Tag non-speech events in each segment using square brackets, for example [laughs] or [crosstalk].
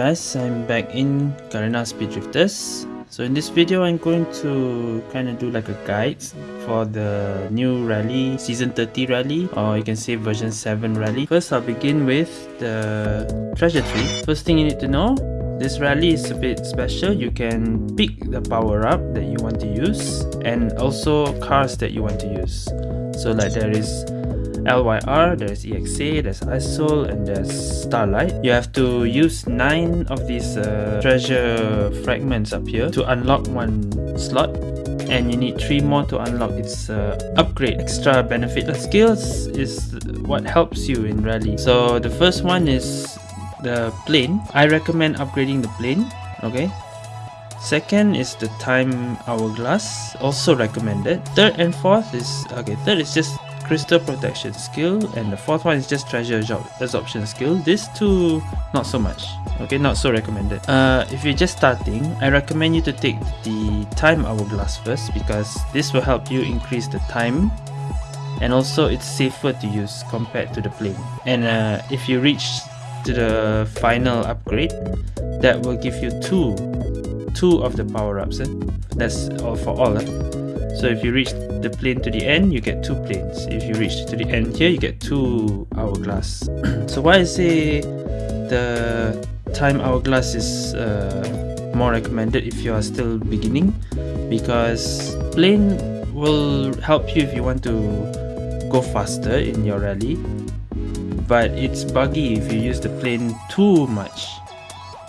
Guys, I'm back in Garena Speed Drifters. So in this video, I'm going to kind of do like a guide for the new rally, season 30 rally, or you can say version 7 rally. First, I'll begin with the treasure tree. First thing you need to know, this rally is a bit special. You can pick the power up that you want to use and also cars that you want to use. So like there is LYR, there's EXA, there's ISOL, and there's Starlight. You have to use 9 of these uh, treasure fragments up here to unlock one slot and you need 3 more to unlock its uh, upgrade. Extra benefit skills is what helps you in rally. So the first one is the plane. I recommend upgrading the plane, okay? Second is the time hourglass, also recommended. Third and fourth is, okay, third is just crystal protection skill and the fourth one is just treasure absorption skill these two not so much okay not so recommended uh if you're just starting i recommend you to take the time hourglass first because this will help you increase the time and also it's safer to use compared to the plane and uh, if you reach to the final upgrade that will give you two two of the power-ups eh? that's all for all eh? So if you reach the plane to the end you get two planes. If you reach to the end here you get two hourglass. [clears throat] So why I say the time hourglass is uh, more recommended if you are still beginning? Because plane will help you if you want to go faster in your rally. But it's buggy if you use the plane too much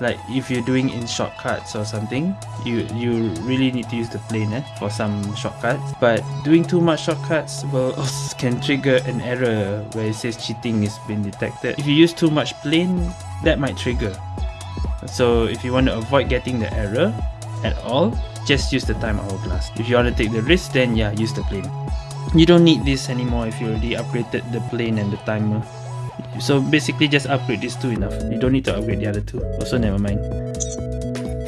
like if you're doing in shortcuts or something you you really need to use the plane eh, for some shortcuts. But doing too much shortcuts will [laughs] can trigger an error where it says cheating is been detected. If you use too much plane that might trigger. So if you want to avoid getting the error at all just use the time hourglass if you want to take the risk then yeah use the plane you don't need this anymore if you already upgraded the plane and the timer so basically just upgrade these two enough. You don't need to upgrade the other two. Also never mind.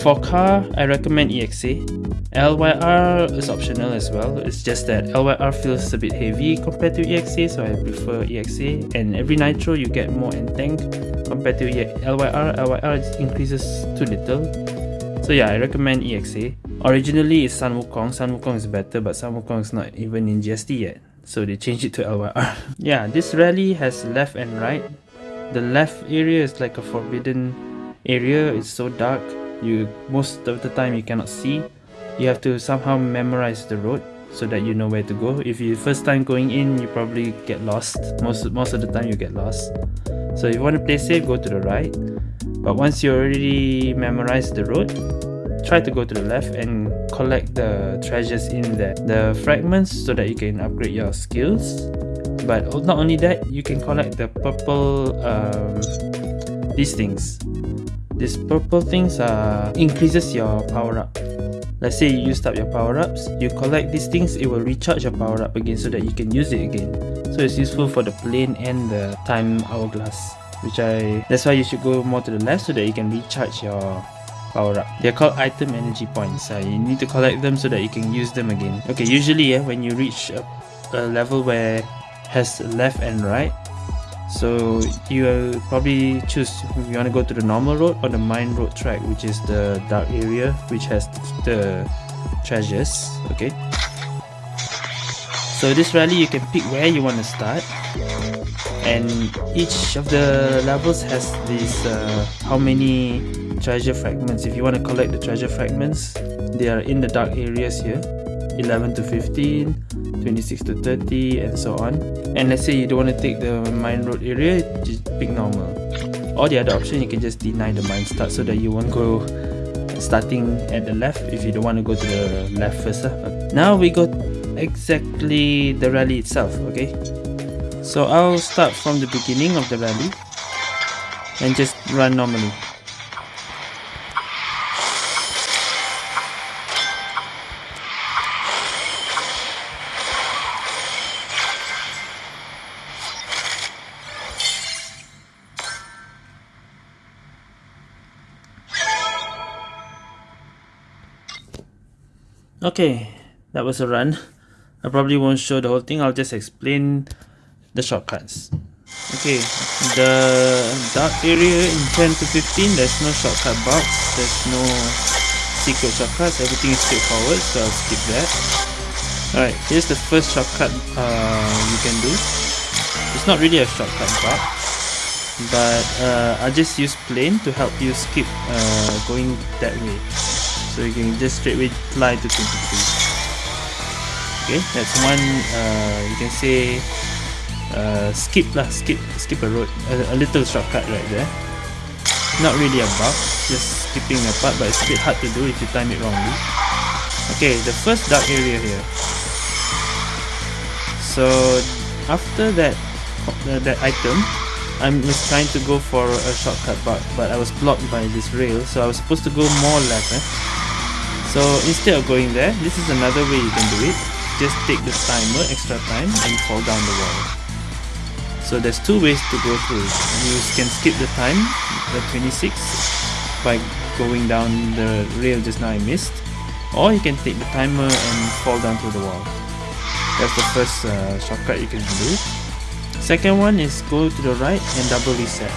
For car, I recommend EXA. LYR is optional as well. It's just that LYR feels a bit heavy compared to EXA, so I prefer EXA. And every nitro you get more in tank compared to LYR. LYR increases too little. So yeah, I recommend EXA. Originally it's Sun Wukong. Sun Wukong is better, but Sun Wukong is not even in GST yet so they changed it to LYR. [laughs] yeah, this rally has left and right. The left area is like a forbidden area. It's so dark. You most of the time you cannot see. You have to somehow memorize the road so that you know where to go. If you first time going in, you probably get lost. Most most of the time you get lost. So if you want to play safe, go to the right. But once you already memorize the road, try to go to the left and collect the treasures in there. The fragments so that you can upgrade your skills. But not only that you can collect the purple um, these things. These purple things uh, increases your power up. Let's say you used up your power-ups you collect these things it will recharge your power-up again so that you can use it again. So it's useful for the plane and the time hourglass which i that's why you should go more to the left so that you can recharge your power up. They're called item energy points. Uh, you need to collect them so that you can use them again. Okay, usually uh, when you reach a, a level where has left and right, so you probably choose if you want to go to the normal road or the mine road track, which is the dark area, which has the treasures. Okay. So this rally you can pick where you want to start. And each of the levels has this uh, how many treasure fragments. If you want to collect the treasure fragments they are in the dark areas here. 11 to 15 26 to 30 and so on. And let's say you don't want to take the mine road area just pick normal. Or the other option you can just deny the mine start so that you won't go starting at the left if you don't want to go to the left first now we go exactly the rally itself okay so I'll start from the beginning of the rally and just run normally. Okay, that was a run. I probably won't show the whole thing, I'll just explain the shortcuts Okay, the dark area in 10 to 15, there's no shortcut box, there's no secret shortcuts, everything is straightforward, so I'll skip that. Alright, here's the first shortcut uh, you can do. It's not really a shortcut box, but uh, I'll just use plane to help you skip uh, going that way. So you can just straight away fly to 23. Okay, that's one, uh, you can say uh, skip lah skip skip a road a, a little shortcut right there. Not really a bug just skipping a part but it's a bit hard to do if you time it wrongly. Okay the first dark area here. So after that uh, that item I'm just trying to go for a shortcut but but I was blocked by this rail so I was supposed to go more left eh? so instead of going there this is another way you can do it just take the timer extra time and fall down the wall. So there's two ways to go through. You can skip the time the 26 by going down the rail just now I missed. Or you can take the timer and fall down through the wall. That's the first uh, shortcut you can do. Second one is go to the right and double reset.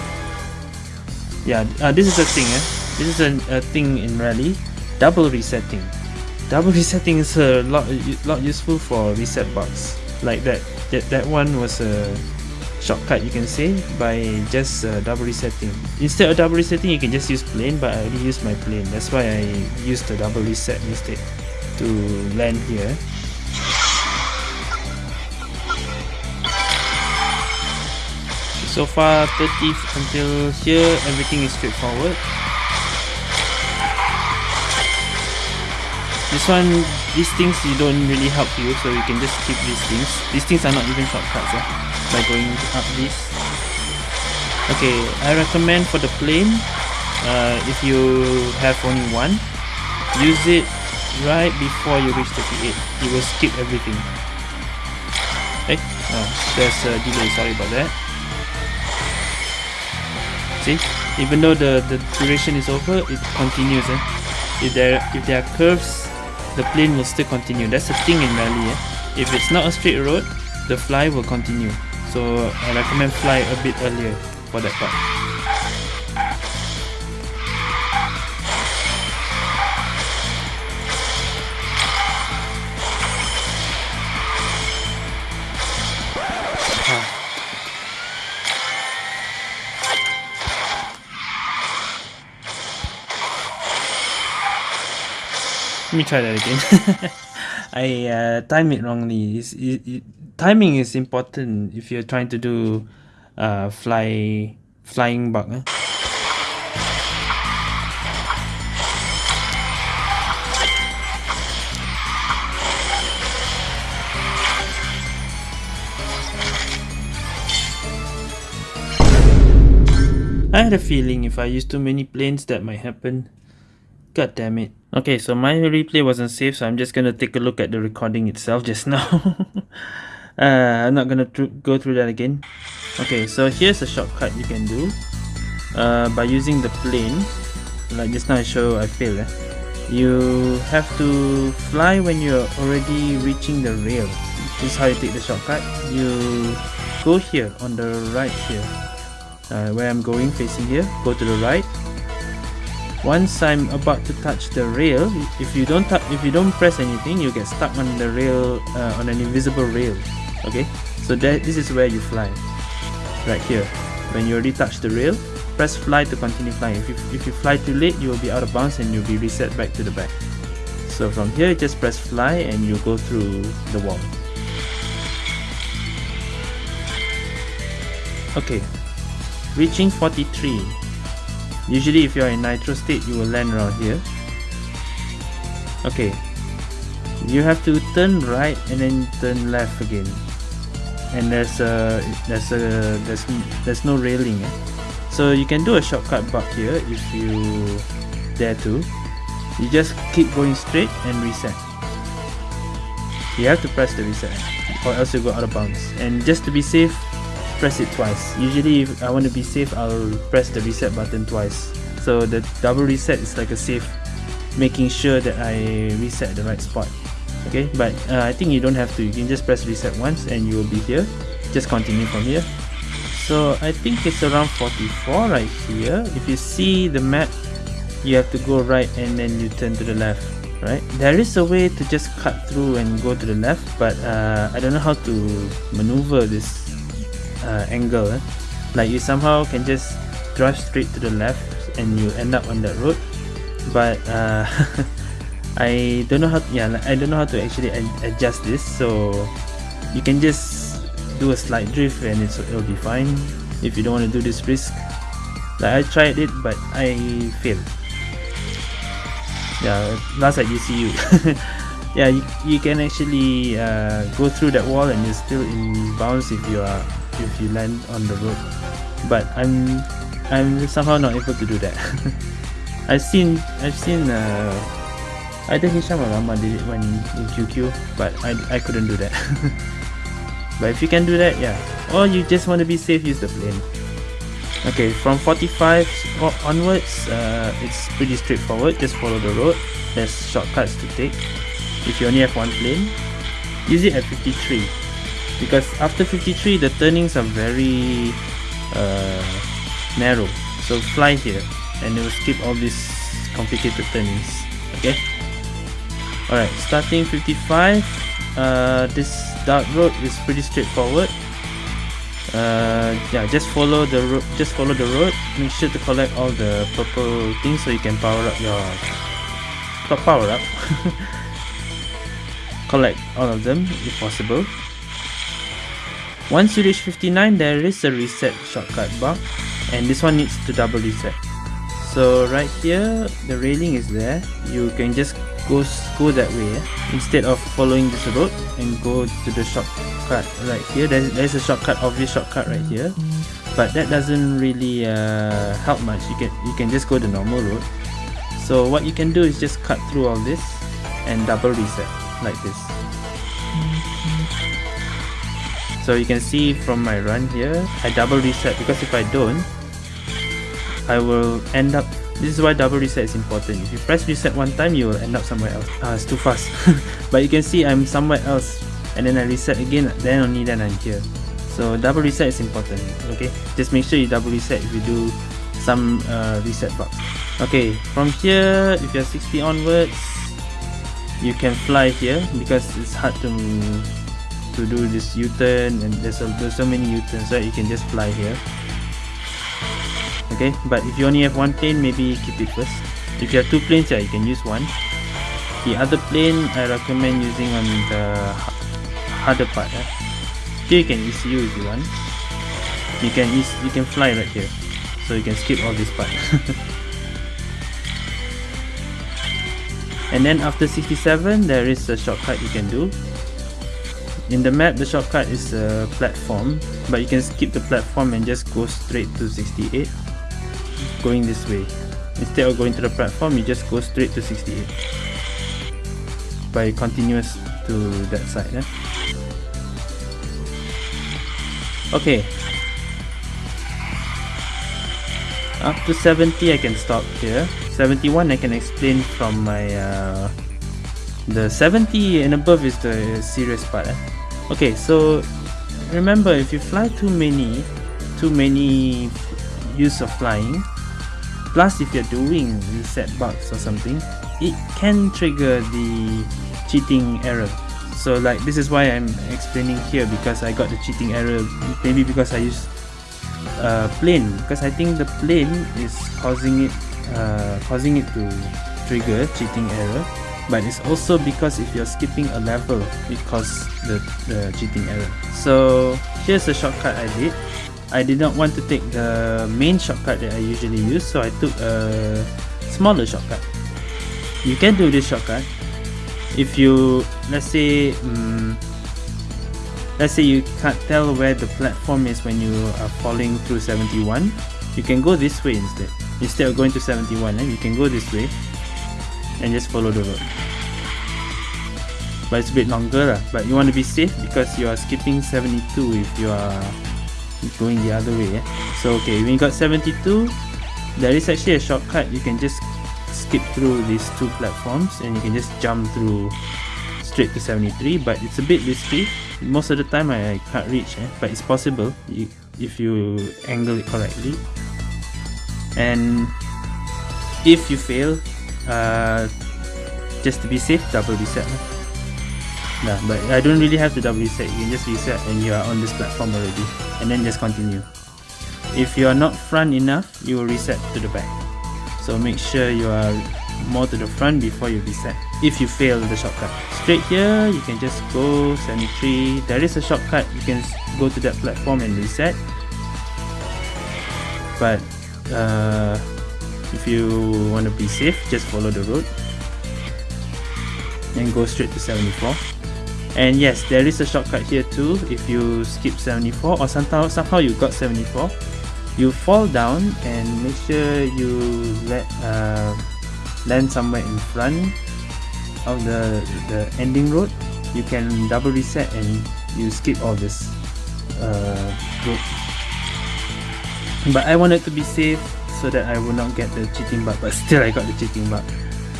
Yeah uh, this is a thing eh? this is a, a thing in rally double resetting double resetting is a lot lot useful for reset box. Like that that, that one was a shortcut you can say by just uh, double resetting. Instead of double resetting you can just use plane but I already used my plane. That's why I used the double reset instead to land here. So far 30 until here everything is straightforward this one these things you don't really help you so you can just skip these things these things are not even shortcuts eh? by going up this okay I recommend for the plane uh, if you have only one use it right before you reach 38 it will skip everything okay oh, there's a delay sorry about that see even though the the duration is over it continues eh? if there if there are curves the plane will still continue. That's the thing in rally eh? if it's not a straight road the fly will continue. So I recommend fly a bit earlier for that part me try that again. [laughs] I uh, timed it wrongly. It, it, timing is important if you're trying to do uh, fly flying bug. Eh? I had a feeling if I use too many planes that might happen. God damn it. Okay, so my replay wasn't saved, so I'm just gonna take a look at the recording itself just now. [laughs] uh, I'm not gonna go through that again. Okay so here's a shortcut you can do uh, by using the plane. Like just now I show I failed eh? you have to fly when you're already reaching the rail. This is how you take the shortcut. You go here on the right here. Uh, where I'm going facing here go to the right once I'm about to touch the rail if you don't if you don't press anything you get stuck on the rail uh, on an invisible rail okay? So that this is where you fly right here. When you already touch the rail press fly to continue flying. If you, if you fly too late you will be out of bounds and you'll be reset back to the back. So from here just press fly and you go through the wall. Okay. Reaching 43 usually if you're in nitro state you will land around here. Okay. You have to turn right and then turn left again. And there's a there's a there's there's no railing eh? so you can do a shortcut bug here if you dare to. You just keep going straight and reset. You have to press the reset or else you go out of bounds. And just to be safe press it twice. Usually if I want to be safe I'll press the reset button twice. So the double reset is like a safe making sure that I reset the right spot. Okay? But uh, I think you don't have to. You can just press reset once and you will be here. Just continue from here. So I think it's around 44 right here. If you see the map you have to go right and then you turn to the left right? There is a way to just cut through and go to the left but uh, I don't know how to maneuver this uh, angle eh? like you somehow can just drive straight to the left and you end up on that road. But uh, [laughs] I don't know how to, yeah I don't know how to actually adjust this. So you can just do a slight drift and it'll be fine if you don't want to do this risk. Like I tried it but I failed. Yeah last at you. [laughs] Yeah you, you can actually uh, go through that wall and you're still in bounds if you are if you land on the road. But I'm I'm somehow not able to do that. [laughs] I've seen I've seen uh, either Hisham or Rama did it when in QQ but I, I couldn't do that. [laughs] But if you can do that yeah. Or you just want to be safe use the plane. Okay from 45 onwards uh, it's pretty straightforward. Just follow the road. There's shortcuts to take. If you only have one plane use it at 53 because after 53 the turnings are very uh, narrow. So fly here and it will skip all these complicated turnings. Okay? Alright starting 55 uh, this dark road is pretty straightforward. Uh, yeah just follow the road just follow the road. Make sure to collect all the purple things so you can power up your power up. [laughs] Collect all of them if possible once you reach 59 there is a reset shortcut bar and this one needs to double reset. So right here the railing is there. You can just go go that way eh? instead of following this road and go to the shortcut right here. There's, there's a shortcut obvious shortcut right here. But that doesn't really uh, help much. You can you can just go the normal road. So what you can do is just cut through all this and double reset like this so you can see from my run here I double reset because if I don't I will end up this is why double reset is important. If you press reset one time you will end up somewhere else. Ah it's too fast. [laughs] But you can see I'm somewhere else and then I reset again then only then I'm here. So double reset is important okay? Just make sure you double reset if you do some uh, reset box okay from here if you're 60 onwards you can fly here because it's hard to to do this U-turn and there's, a, there's so many U-turns right? You can just fly here. Okay but if you only have one plane maybe keep it first. If you have two planes yeah you can use one. The other plane I recommend using on the harder part here you can ECU if you want. You can you can fly right here. So you can skip all this part [laughs] and then after 67 there is a shortcut you can do in the map, the shortcut is a platform, but you can skip the platform and just go straight to 68, going this way. Instead of going to the platform, you just go straight to 68 by continuous to that side. Eh? Okay. Up to 70 I can stop here. 71 I can explain from my uh, the 70 and above is the serious part eh? Okay so remember if you fly too many too many use of flying plus if you're doing reset bugs or something it can trigger the cheating error. So like this is why I'm explaining here because I got the cheating error maybe because I use uh, plane because I think the plane is causing it uh, causing it to trigger cheating error but it's also because if you're skipping a level it causes the, the cheating error. So here's a shortcut I did. I did not want to take the main shortcut that I usually use so I took a smaller shortcut. You can do this shortcut. If you let's say um, let's say you can't tell where the platform is when you are falling through 71 you can go this way instead. Instead of going to 71 eh, you can go this way and just follow the road but it's a bit longer lah. but you want to be safe because you are skipping 72 if you are going the other way eh? so okay when you got 72 there is actually a shortcut you can just skip through these two platforms and you can just jump through straight to 73 but it's a bit risky most of the time I, can't reach eh? but it's possible if you angle it correctly and if you fail uh, just to be safe double reset nah, but I don't really have to double reset. You can just reset and you are on this platform already. And then just continue. If you are not front enough you will reset to the back. So make sure you are more to the front before you reset. If you fail the shortcut. Straight here you can just go 73 there is a shortcut. You can go to that platform and reset. But uh, if you want to be safe just follow the road. And go straight to 74 and yes there is a shortcut here too. If you skip 74 or somehow somehow you got 74 you fall down and make sure you let uh, land somewhere in front of the the ending road. You can double reset and you skip all this uh, road. But I wanted to be safe so that I will not get the cheating bug but still I got the cheating bug.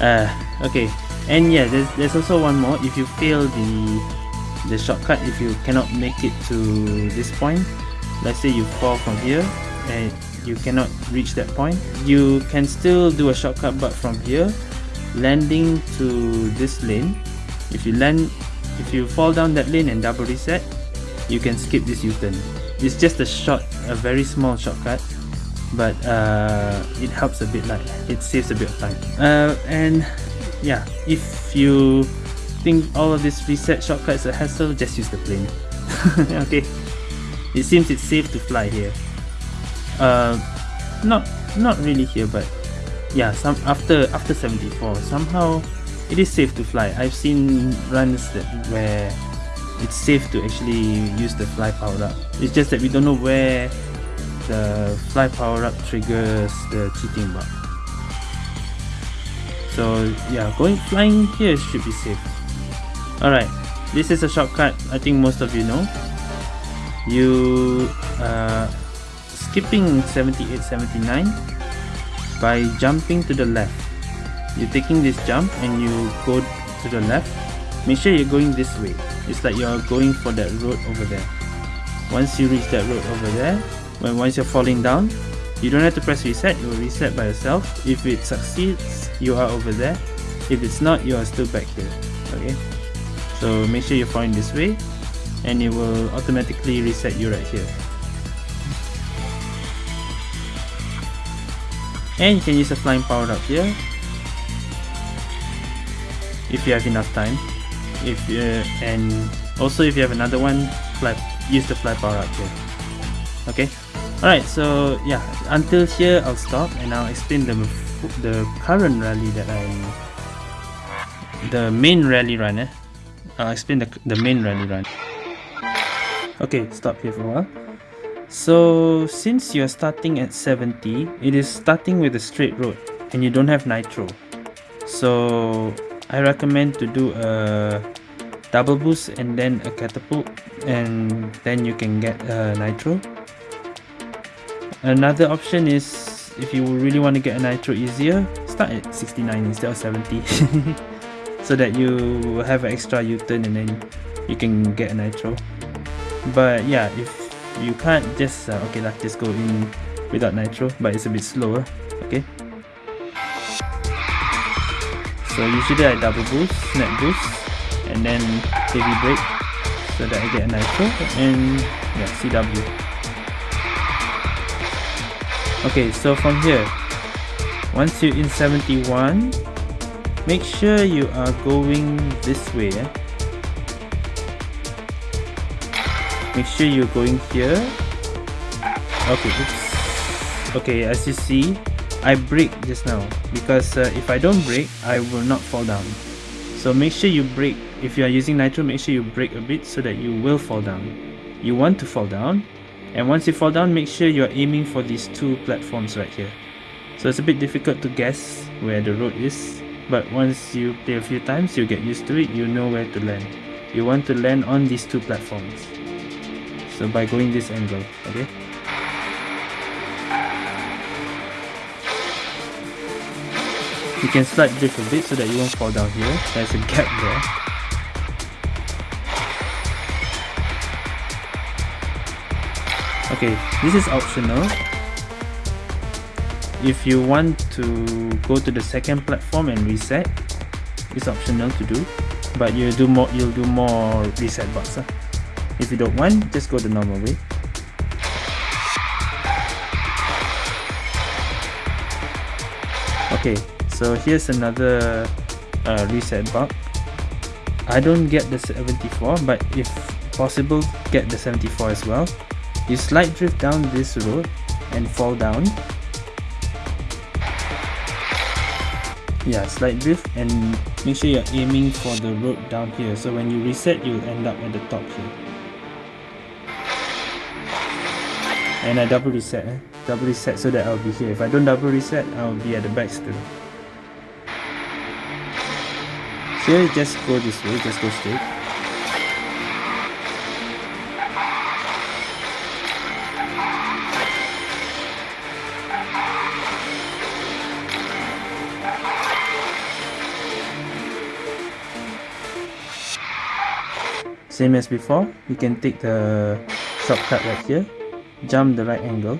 Uh, okay. And yeah there's, there's also one more. If you fail the the shortcut if you cannot make it to this point let's say you fall from here and you cannot reach that point you can still do a shortcut but from here landing to this lane if you land if you fall down that lane and double reset you can skip this u-turn. It's just a short a very small shortcut but uh, it helps a bit like it saves a bit of time. Uh, and yeah if you think all of this reset shortcuts are hassle just use the plane. [laughs] Okay. It seems it's safe to fly here. Uh, not not really here but yeah some after after 74 somehow it is safe to fly. I've seen runs that where it's safe to actually use the fly power it's just that we don't know where the fly power up triggers the cheating bug. So yeah going flying here should be safe. Alright this is a shortcut I think most of you know. You uh, skipping 78 79 by jumping to the left. You're taking this jump and you go to the left. Make sure you're going this way. It's like you're going for that road over there. Once you reach that road over there when once you're falling down you don't have to press reset it will reset by yourself. If it succeeds you are over there. If it's not you are still back here okay? So make sure you're falling this way and it will automatically reset you right here. And you can use a flying power up here if you have enough time. If you and also if you have another one fly use the fly power up here okay Alright, so yeah, until here I'll stop and I'll explain the the current rally that I'm... the main rally run. Eh? I'll explain the the main rally run. Okay, stop here for a while. So since you're starting at 70, it is starting with a straight road and you don't have nitro. So I recommend to do a double boost and then a catapult and then you can get a nitro Another option is if you really want to get a nitro easier, start at 69 instead of 70 [laughs] so that you have an extra U-turn and then you can get a nitro. But yeah, if you can't just, uh, okay lah, just go in without nitro, but it's a bit slower, okay? So usually I double boost, snap boost, and then heavy brake so that I get a nitro and yeah, CW. Okay, so from here, once you're in 71, make sure you are going this way. Eh? Make sure you're going here. Okay, oops. Okay, as you see, I brake just now because uh, if I don't brake, I will not fall down. So make sure you brake. If you are using nitro, make sure you brake a bit so that you will fall down. You want to fall down, and once you fall down make sure you're aiming for these two platforms right here. So it's a bit difficult to guess where the road is but once you play a few times you get used to it. You know where to land. You want to land on these two platforms. So by going this angle okay? You can slide drift a bit so that you won't fall down here. There's a gap there okay this is optional. If you want to go to the second platform and reset it's optional to do but you'll do more you'll do more reset bugs huh? if you don't want just go the normal way. Okay so here's another uh, reset bug I don't get the 74 but if possible get the 74 as well you slide drift down this road and fall down. Yeah slide drift and make sure you're aiming for the road down here. So when you reset you'll end up at the top here. And I double reset eh? double reset so that I'll be here. If I don't double reset I'll be at the back still. Here just go this way just go straight same as before you can take the shortcut right here. Jump the right angle.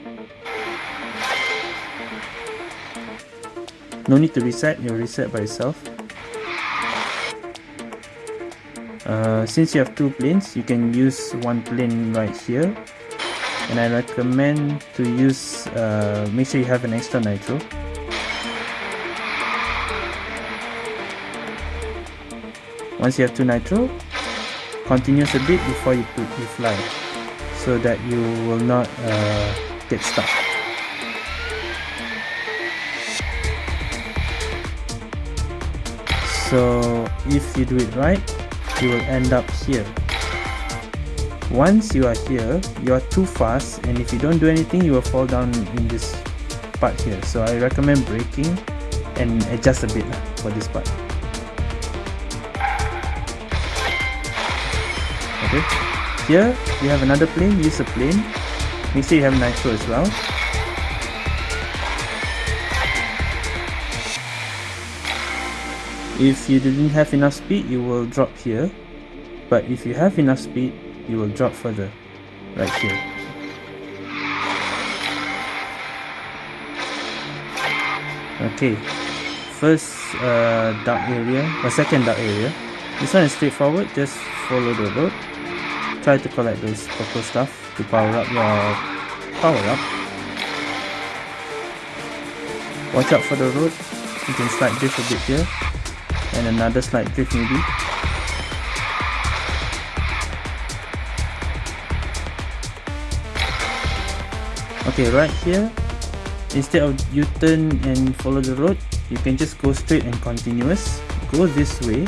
No need to reset you'll reset by itself Uh, since you have two planes you can use one plane right here. And I recommend to use uh, make sure you have an extra nitro. Once you have two nitro continuous a bit before you put you fly so that you will not uh, get stuck. So if you do it right you will end up here. Once you are here you are too fast and if you don't do anything you will fall down in this part here. So I recommend braking and adjust a bit for this part okay. Here you have another plane. Use a plane. Make sure you have nitro as well. If you didn't have enough speed you will drop here. But if you have enough speed you will drop further. Right here. Okay. First uh, dark area. Or second dark area. This one is straightforward. Just follow the road try to collect those purple stuff to power up your power up. Watch out for the road. You can slide drift a bit here. And another slight drift maybe. Okay right here. Instead of u-turn and follow the road you can just go straight and continuous. Go this way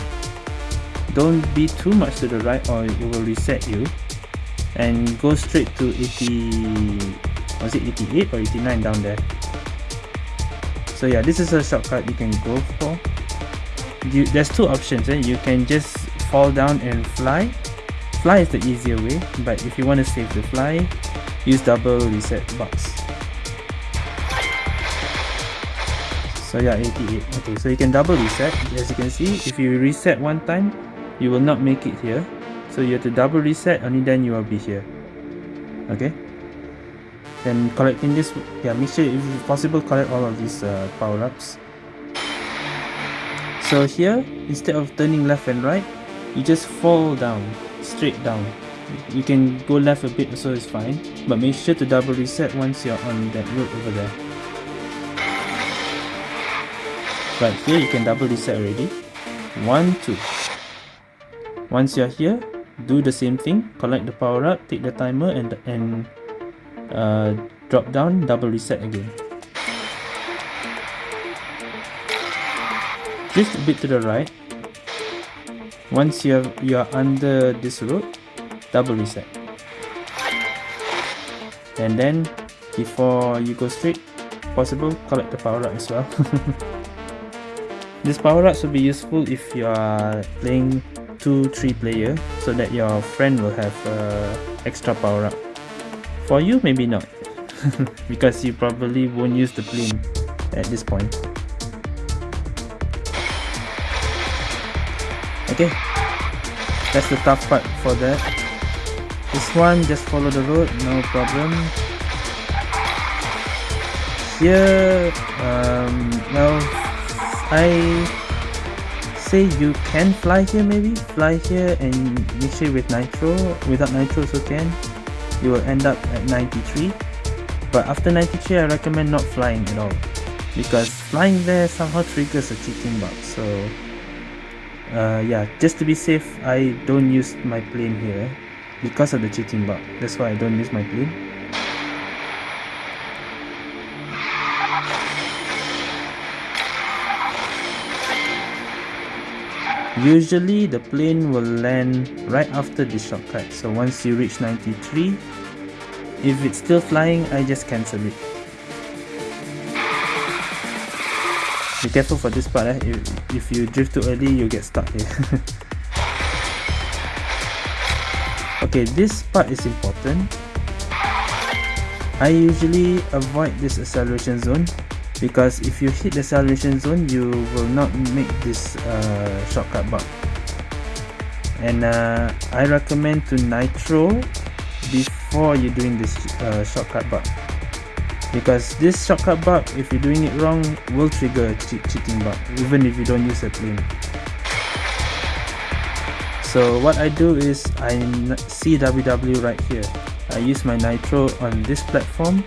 don't be too much to the right or it will reset you. And go straight to 80 was it 88 or 89 down there? So yeah this is a shortcut you can go for. You, there's two options eh? you can just fall down and fly. Fly is the easier way but if you want to save the fly use double reset box. So yeah 88 okay so you can double reset. As you can see if you reset one time you will not make it here. So you have to double reset only then you will be here. Okay? Then collecting this yeah make sure if possible collect all of these uh, power-ups so here instead of turning left and right you just fall down straight down. You can go left a bit so it's fine. But make sure to double reset once you're on that road over there. Right here you can double reset already. One two once you're here do the same thing. Collect the power up take the timer and and uh, drop down double reset again. Just a bit to the right. Once you have you are under this road double reset. And then before you go straight possible collect the power up as well. [laughs] This power up will be useful if you are playing two three player so that your friend will have uh, extra power up. For you maybe not. [laughs] Because you probably won't use the plane at this point. Okay. That's the tough part for that. This one just follow the road no problem. Here um, well I say you can fly here maybe. Fly here and mix it with nitro. Without nitro also can. You will end up at 93 but after 93 I recommend not flying at all. Because flying there somehow triggers a cheating bug. So uh, yeah just to be safe I don't use my plane here because of the cheating bug. That's why I don't use my plane Usually the plane will land right after the shortcut. So once you reach 93 if it's still flying I just cancel it. Be careful for this part eh? if, if you drift too early you get stuck here. [laughs] Okay this part is important. I usually avoid this acceleration zone because if you hit the acceleration zone you will not make this uh, shortcut bug and uh, I recommend to nitro before you're doing this uh, shortcut bug because this shortcut bug if you're doing it wrong will trigger a che cheating bug even if you don't use a plane. So what I do is I CWW right here. I use my nitro on this platform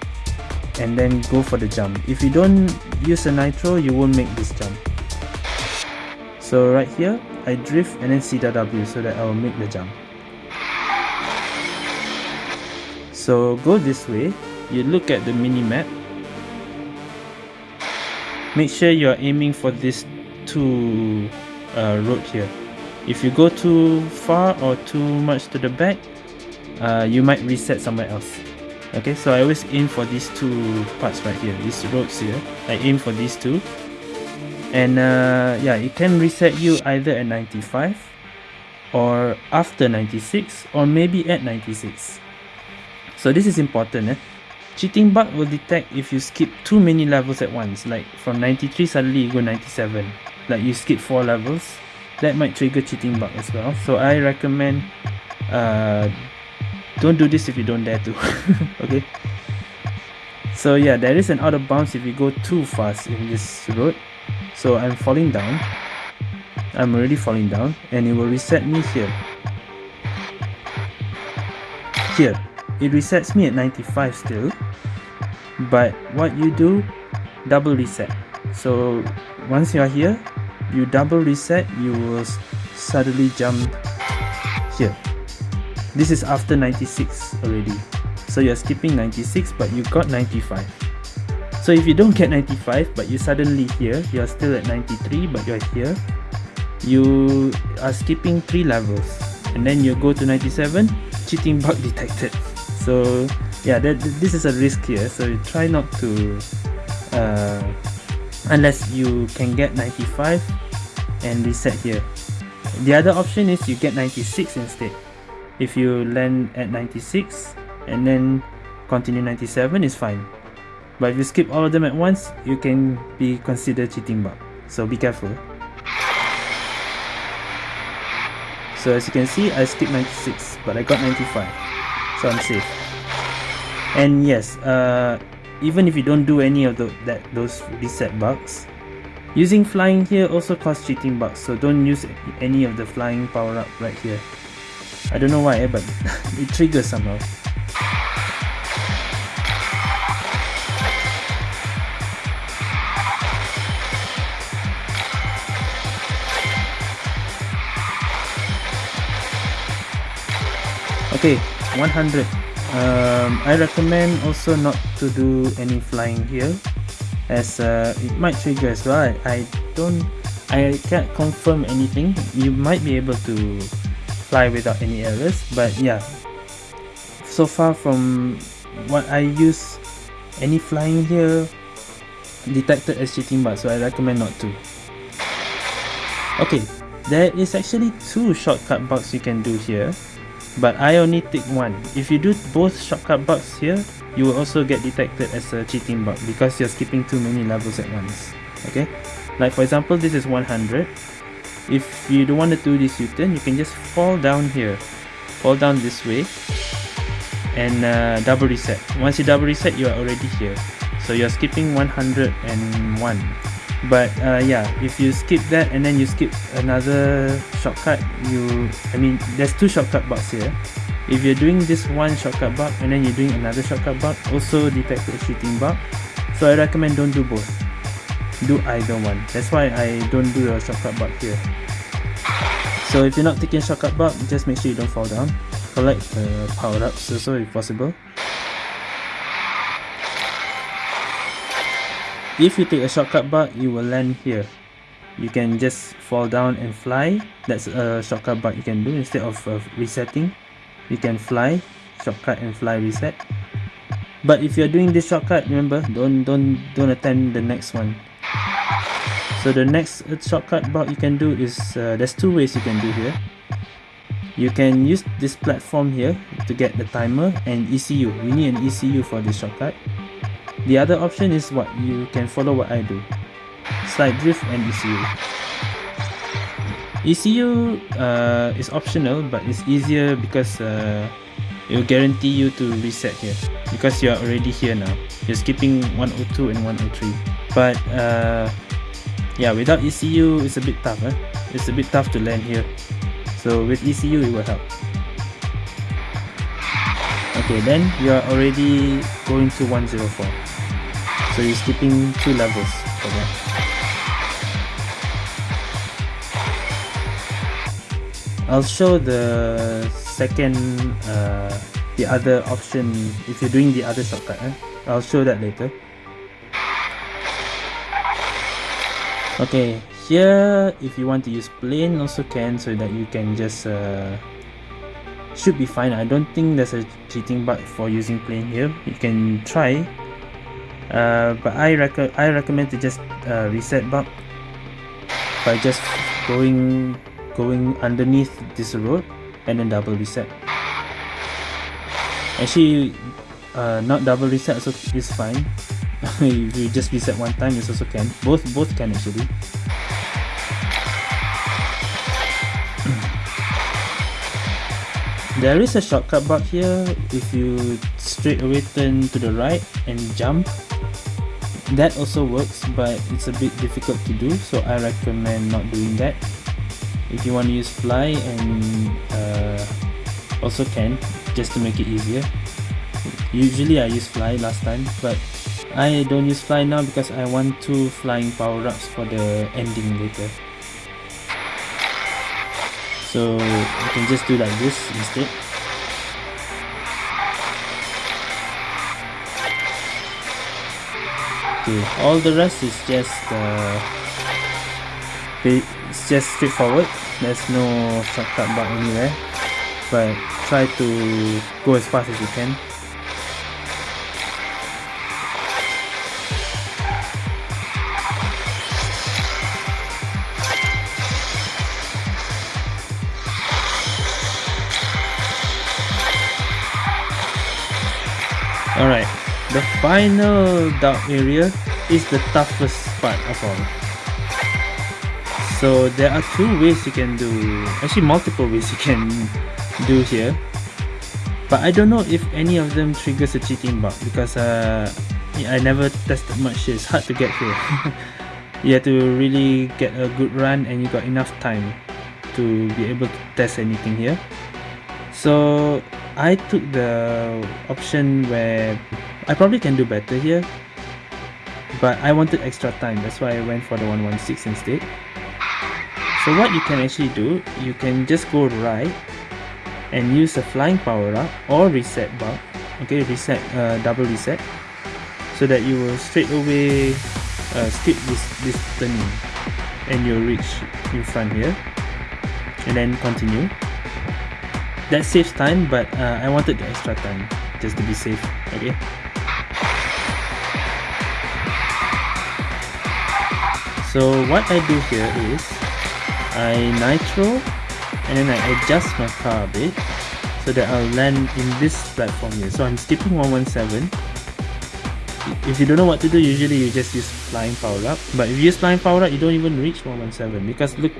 and then go for the jump. If you don't use a nitro you won't make this jump. So right here I drift and then CW so that I will make the jump. So go this way. You look at the mini map. Make sure you're aiming for this two uh, road here. If you go too far or too much to the back uh, you might reset somewhere else okay so I always aim for these two parts right here these roads here. I aim for these two. And uh, yeah it can reset you either at 95 or after 96 or maybe at 96 so this is important eh? cheating bug will detect if you skip too many levels at once like from 93 suddenly you go 97 like you skip four levels that might trigger cheating bug as well. So I recommend uh, don't do this if you don't dare to. [laughs] Okay? So yeah there is an out of bounds if you go too fast in this road. So I'm falling down. I'm already falling down and it will reset me here. Here. It resets me at 95 still. But what you do double reset. So once you are here you double reset you will suddenly jump here this is after 96 already. So you're skipping 96 but you got 95. So if you don't get 95 but you suddenly here, you're still at 93 but you're here, you are skipping 3 levels. And then you go to 97, cheating bug [laughs] detected. So yeah, that, this is a risk here. So you try not to, uh, unless you can get 95 and reset here. The other option is you get 96 instead if you land at 96 and then continue 97 is fine. But if you skip all of them at once you can be considered cheating bug so be careful. So as you can see I skipped 96 but I got 95 so I'm safe. And yes uh, even if you don't do any of the, that those reset bugs using flying here also causes cheating bugs. So don't use any of the flying power up right here I don't know why, but [laughs] it triggers somehow. Okay, 100. Um, I recommend also not to do any flying here as uh, it might trigger as well. I, I don't, I can't confirm anything. You might be able to fly without any errors but yeah. So far from what I use any flying here detected as cheating but so I recommend not to. Okay there is actually two shortcut bugs you can do here but I only take one. If you do both shortcut bugs here you will also get detected as a cheating bug because you're skipping too many levels at once okay? Like for example this is 100 if you don't want to do this U-turn you can just fall down here. Fall down this way. And uh, double reset. Once you double reset you are already here. So you're skipping 101 but uh, yeah if you skip that and then you skip another shortcut you I mean there's two shortcut bugs here. If you're doing this one shortcut bug and then you're doing another shortcut bug also detected a cheating bug so I recommend don't do both do either one that's why I don't do a shortcut bug here. So if you're not taking shortcut bug just make sure you don't fall down. Collect the power-ups also if possible. If you take a shortcut bug you will land here. You can just fall down and fly. That's a shortcut bug you can do. Instead of uh, resetting you can fly shortcut and fly reset. But if you're doing this shortcut remember don't don't don't attempt the next one so the next shortcut bug you can do is uh, there's two ways you can do here you can use this platform here to get the timer and ECU we need an ECU for this shortcut the other option is what you can follow what I do. Slide drift and ECU. ECU uh, is optional but it's easier because uh, it will guarantee you to reset here because you are already here now. You're skipping 102 and 103. But uh, yeah, without ECU it's a bit tough. Eh? It's a bit tough to land here. So with ECU it will help okay then you are already going to 104 so you're skipping two levels for that. I'll show the second, uh, the other option if you're doing the other shortcut. Eh? I'll show that later. Okay, here if you want to use plane also can so that you can just uh, should be fine. I don't think there's a cheating bug for using plane here. You can try uh, but I, rec I recommend to just uh, reset bug by just going going underneath this road and then double reset actually uh, not double reset so is fine if [laughs] you just reset one time it also can. Both both can actually. [clears throat] There is a shortcut bug here. If you straight away turn to the right and jump that also works but it's a bit difficult to do so I recommend not doing that. If you want to use fly and uh, also can just to make it easier. Usually I use fly last time but I don't use fly now because I want two flying power-ups for the ending later. So you can just do like this instead. Okay all the rest is just uh, it's just straightforward. There's no shortcut bug anywhere. But try to go as fast as you can the final dark area is the toughest part of all. So there are two ways you can do, actually multiple ways you can [laughs] do here. But I don't know if any of them triggers a cheating bug because uh, I never tested much It's hard to get here. [laughs] you have to really get a good run and you got enough time to be able to test anything here. So I took the option where I probably can do better here but I wanted extra time. That's why I went for the 116 instead. So what you can actually do you can just go right and use a flying power up or reset bar okay reset uh, double reset so that you will straight away uh, skip this this turning and you'll reach in front here and then continue. That saves time but uh, I wanted the extra time just to be safe okay so what I do here is I nitro and then I adjust my car a bit so that I'll land in this platform here. So I'm skipping 117 if you don't know what to do usually you just use flying power up. But if you use flying power up you don't even reach 117 because look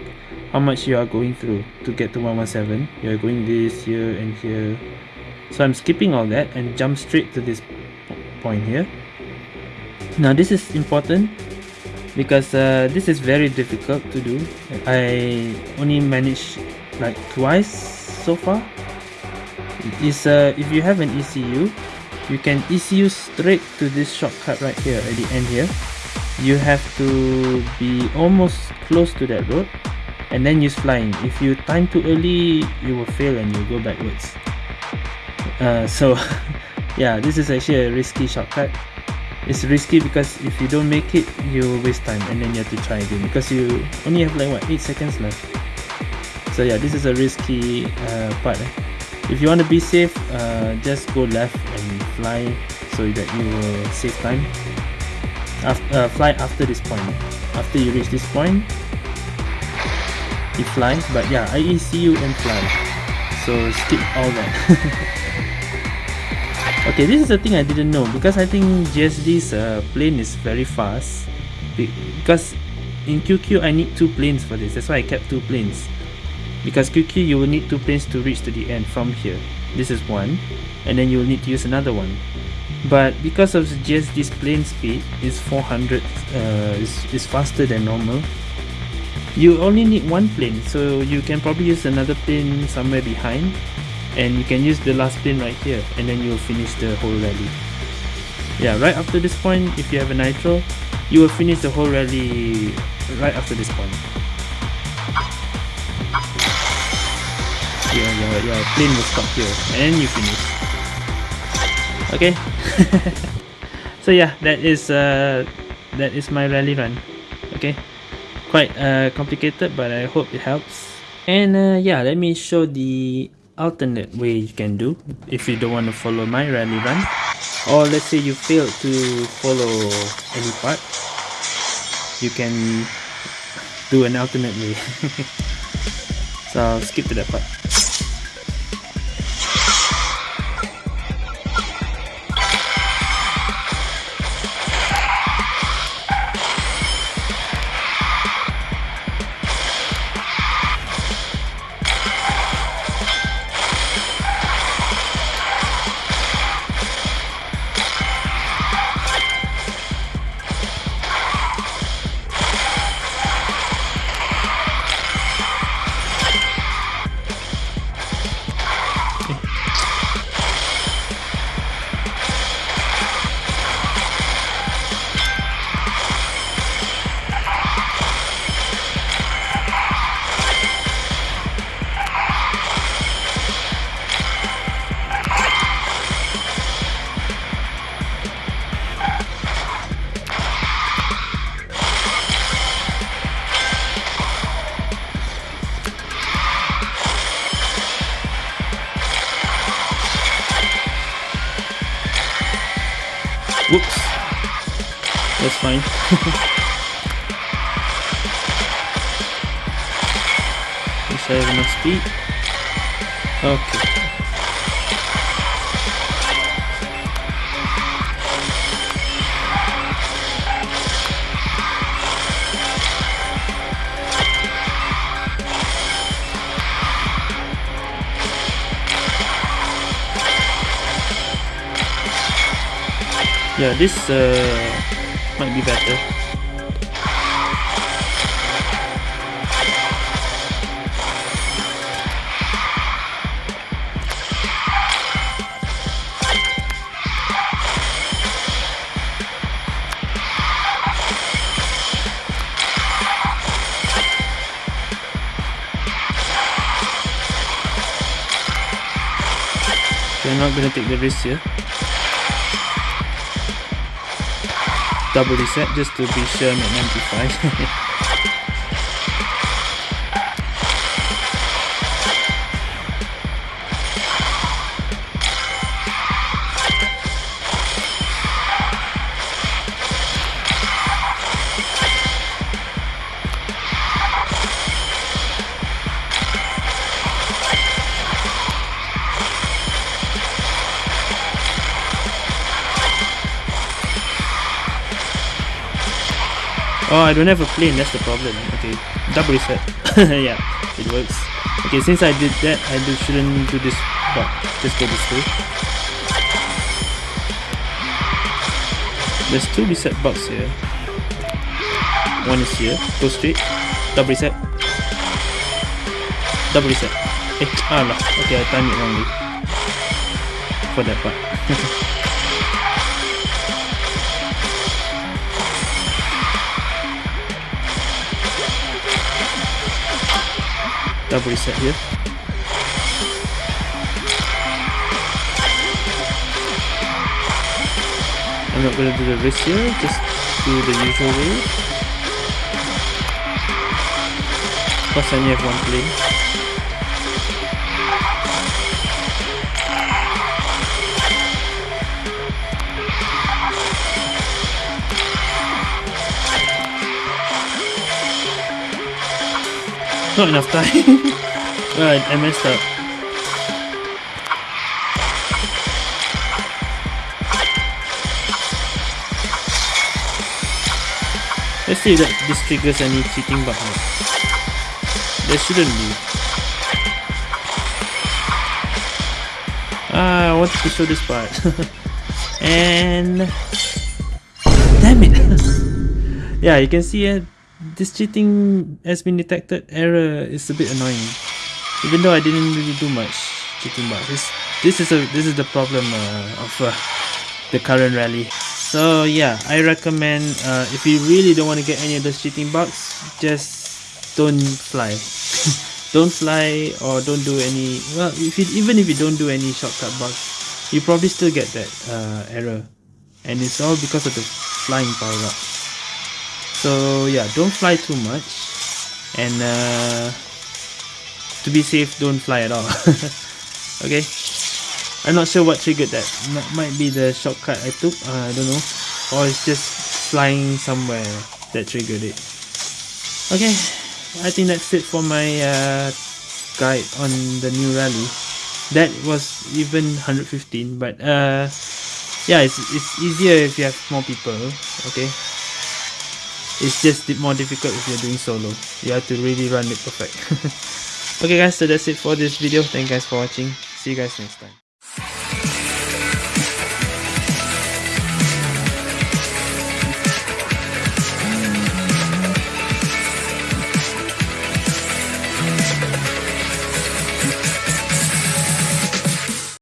how much you are going through to get to 117 you're going this here and here. So I'm skipping all that and jump straight to this point here. Now this is important because uh, this is very difficult to do. I only managed like twice so far. Is uh, if you have an ECU you can ECU straight to this shortcut right here at the end here. You have to be almost close to that road and then use flying. If you time too early you will fail and you go backwards. Uh, so [laughs] yeah this is actually a risky shortcut it's risky because if you don't make it you waste time and then you have to try again because you only have like what 8 seconds left. So yeah this is a risky uh, part eh? if you want to be safe uh, just go left and fly so that you will save time. Uh, fly after this point. After you reach this point you fly but yeah I ECU and fly. So skip all that [laughs] okay this is the thing I didn't know. Because I think GSD's uh, plane is very fast. Because in QQ I need two planes for this. That's why I kept two planes. Because QQ you will need two planes to reach to the end from here. This is one. And then you will need to use another one. But because of GSD's plane speed is 400 uh, is, is faster than normal. You only need one plane. So you can probably use another plane somewhere behind and you can use the last plane right here and then you'll finish the whole rally. Yeah right after this point if you have a nitro you will finish the whole rally right after this point. Yeah your, your plane will stop here and you finish. Okay? [laughs] So yeah that is uh that is my rally run. Okay? Quite uh complicated but i hope it helps. And uh yeah let me show the alternate way you can do. If you don't want to follow my rally run or let's say you fail to follow any part you can do an alternate way. [laughs] So I'll skip to that part Wish I have enough speed. Okay. yeah this uh, might be better. I'm not gonna take the risk here double reset just to be sure I'm at 95 [laughs] I don't have a plane, that's the problem. Okay, double reset. [laughs] yeah, it works. Okay, since I did that, I shouldn't do this but just go this way. There's two reset bugs here. One is here. Go straight. Double reset. Double reset. Eh, ah no. Okay, I timed it wrongly. For that part. [laughs] double reset here. I'm not gonna do the wrist here, just do the usual way. Plus I only have one plane. Not enough time. [laughs] Right, I messed up. Let's see if that this triggers any cheating bug. There shouldn't be. Ah, I wanted to show this part. [laughs] and damn it! [laughs] yeah, you can see it. This cheating has been detected. Error is a bit annoying. Even though I didn't really do much cheating, but this this is a this is the problem uh, of uh, the current rally. So yeah, I recommend uh, if you really don't want to get any of those cheating bugs, just don't fly. [laughs] don't fly or don't do any. Well, if you, even if you don't do any shortcut bugs, you probably still get that uh, error, and it's all because of the flying power up. So yeah, don't fly too much, and uh, to be safe, don't fly at all. [laughs] okay. I'm not sure what triggered that. M might be the shortcut I took, uh, I don't know. Or it's just flying somewhere that triggered it. Okay, I think that's it for my uh, guide on the new rally. That was even 115, but uh, yeah, it's, it's easier if you have more people, okay? It's just more difficult if you're doing solo. You have to really run it perfect. [laughs] okay guys, so that's it for this video. Thank you guys for watching. See you guys next time.